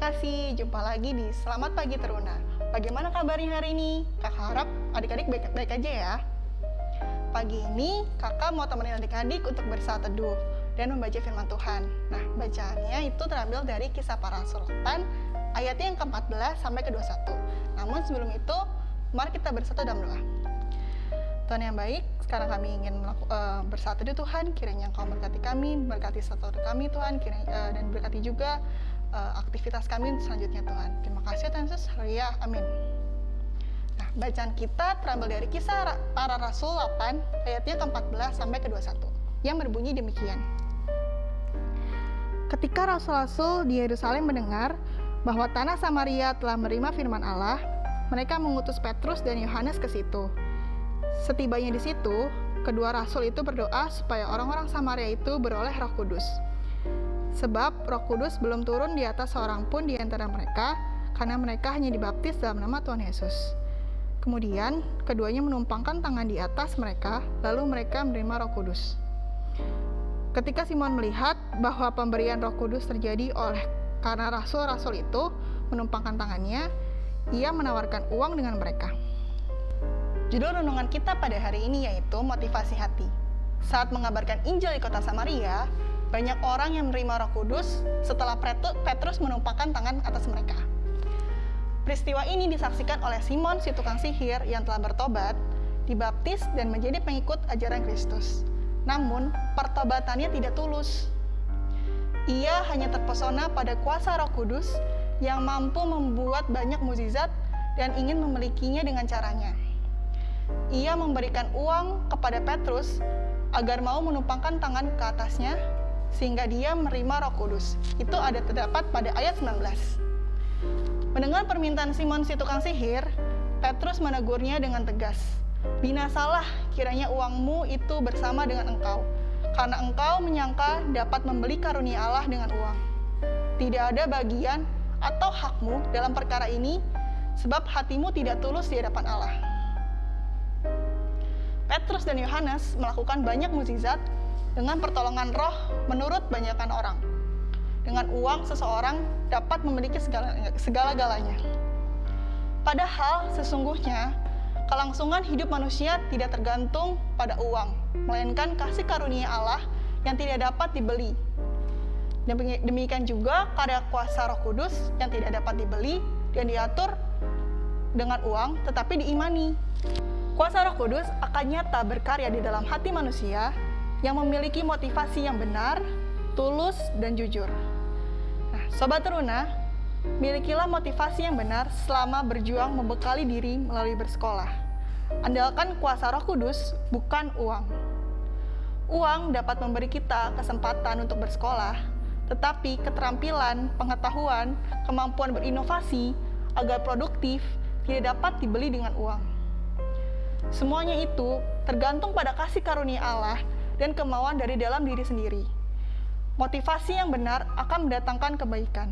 kasih, jumpa lagi di Selamat Pagi Teruna. Bagaimana kabarnya hari ini? Kakak harap adik-adik baik-baik aja ya. Pagi ini kakak mau temenin adik-adik untuk bersaat teduh dan membaca firman Tuhan. Nah, bacaannya itu terambil dari kisah para rasul ayatnya yang ke-14 sampai ke-21. Namun sebelum itu, mari kita bersatu dalam doa. Tuhan yang baik, sekarang kami ingin uh, bersatu di Tuhan, kiranya Engkau berkati kami, berkati satu kami Tuhan, kiranya, uh, dan berkati juga uh, aktivitas kami selanjutnya Tuhan. Terima kasih Tuhan Yesus, haleluya, amin. Nah, bacaan kita terambil dari kisah para rasul 8, ayatnya ke-14 sampai ke-21, yang berbunyi demikian. Ketika rasul-rasul di Yerusalem mendengar bahwa tanah Samaria telah menerima firman Allah, mereka mengutus Petrus dan Yohanes ke situ Setibanya di situ, kedua rasul itu berdoa supaya orang-orang Samaria itu beroleh Roh Kudus. Sebab Roh Kudus belum turun di atas seorang pun di antara mereka, karena mereka hanya dibaptis dalam nama Tuhan Yesus. Kemudian, keduanya menumpangkan tangan di atas mereka, lalu mereka menerima Roh Kudus. Ketika Simon melihat bahwa pemberian Roh Kudus terjadi oleh karena rasul-rasul itu menumpangkan tangannya, ia menawarkan uang dengan mereka. Judul renungan kita pada hari ini yaitu motivasi hati. Saat mengabarkan Injil di kota Samaria, banyak orang yang menerima roh kudus setelah Petrus menumpahkan tangan atas mereka. Peristiwa ini disaksikan oleh Simon si tukang sihir yang telah bertobat, dibaptis dan menjadi pengikut ajaran Kristus. Namun, pertobatannya tidak tulus. Ia hanya terpesona pada kuasa roh kudus yang mampu membuat banyak mukjizat dan ingin memilikinya dengan caranya ia memberikan uang kepada Petrus agar mau menumpangkan tangan ke atasnya sehingga dia menerima roh kudus. Itu ada terdapat pada ayat 19. Mendengar permintaan Simon si tukang sihir, Petrus menegurnya dengan tegas. Binasalah kiranya uangmu itu bersama dengan engkau, karena engkau menyangka dapat membeli karunia Allah dengan uang. Tidak ada bagian atau hakmu dalam perkara ini, sebab hatimu tidak tulus di hadapan Allah. Petrus dan Yohanes melakukan banyak mukjizat dengan pertolongan roh menurut banyakkan orang. Dengan uang seseorang dapat memiliki segala-galanya. Padahal sesungguhnya kelangsungan hidup manusia tidak tergantung pada uang, melainkan kasih karunia Allah yang tidak dapat dibeli. Demikian juga karya kuasa Roh Kudus yang tidak dapat dibeli dan diatur dengan uang tetapi diimani. Kuasa Roh Kudus akan nyata berkarya di dalam hati manusia yang memiliki motivasi yang benar, tulus, dan jujur. Nah, Sobat Teruna, milikilah motivasi yang benar selama berjuang membekali diri melalui bersekolah. Andalkan kuasa Roh Kudus, bukan uang. Uang dapat memberi kita kesempatan untuk bersekolah, tetapi keterampilan, pengetahuan, kemampuan berinovasi agar produktif tidak dapat dibeli dengan uang. Semuanya itu tergantung pada kasih karunia Allah dan kemauan dari dalam diri sendiri. Motivasi yang benar akan mendatangkan kebaikan.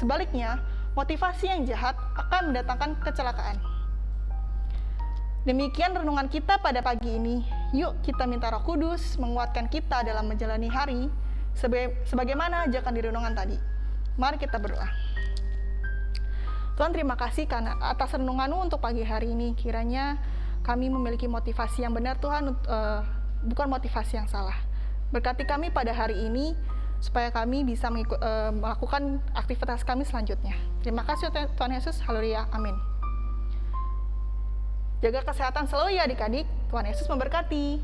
Sebaliknya, motivasi yang jahat akan mendatangkan kecelakaan. Demikian renungan kita pada pagi ini. Yuk kita minta roh kudus menguatkan kita dalam menjalani hari sebagaimana ajakan di renungan tadi. Mari kita berdoa. Tuhan terima kasih karena atas renunganmu untuk pagi hari ini. Kiranya kami memiliki motivasi yang benar Tuhan, uh, bukan motivasi yang salah. Berkati kami pada hari ini supaya kami bisa mengikut, uh, melakukan aktivitas kami selanjutnya. Terima kasih Tuhan Yesus, haleluya, amin. Jaga kesehatan selalu ya adik-adik, Tuhan Yesus memberkati.